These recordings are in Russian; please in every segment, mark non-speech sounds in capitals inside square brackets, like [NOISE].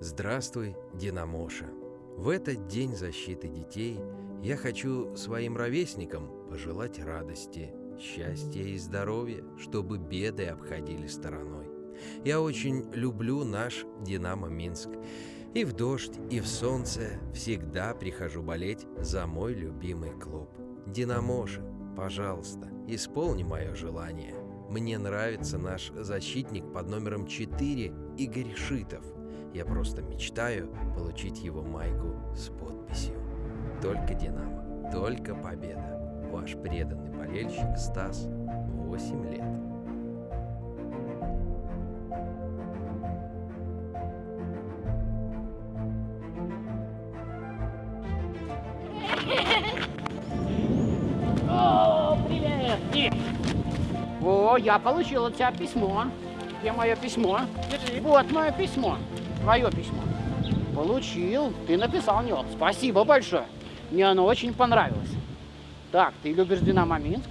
Здравствуй, Динамоша. В этот день защиты детей я хочу своим ровесникам пожелать радости, счастья и здоровья, чтобы беды обходили стороной. Я очень люблю наш «Динамо Минск». И в дождь, и в солнце всегда прихожу болеть за мой любимый клуб. Динамоша, пожалуйста, исполни мое желание. Мне нравится наш защитник под номером 4 Игорь Шитов. Я просто мечтаю получить его майку с подписью. Только Динамо, только победа. Ваш преданный болельщик Стас, 8 лет. О, привет! О, я получил от тебя письмо. Где мое письмо? Держи. Вот мое письмо. Твое письмо. Получил. Ты написал мне. Спасибо большое. Мне оно очень понравилось. Так, ты любишь Динамо Минск?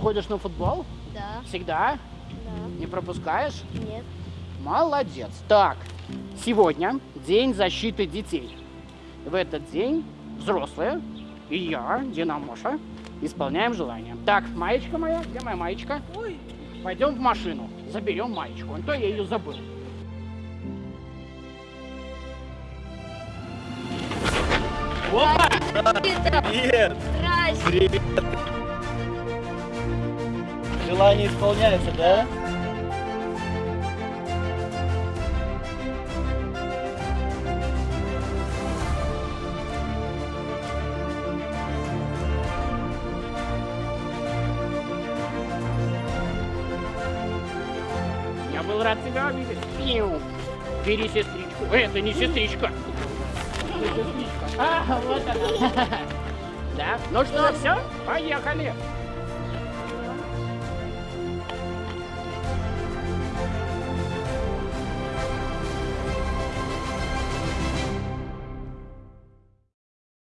Ходишь на футбол? Да, Всегда? да, Не пропускаешь? нет. Молодец. Так, сегодня день защиты детей. В этот день взрослые и я, Динамоша, исполняем желание. Так, маечка моя, где моя маечка? Ой. Пойдем в машину, заберем маечку, а то я ее забыл. Опа! Привет! Привет! Желание исполняется, да? Я был рад тебя увидеть. Бери сестричку. Это не сестричка. А, вот она. [LAUGHS] Да? Ну что, все? Поехали.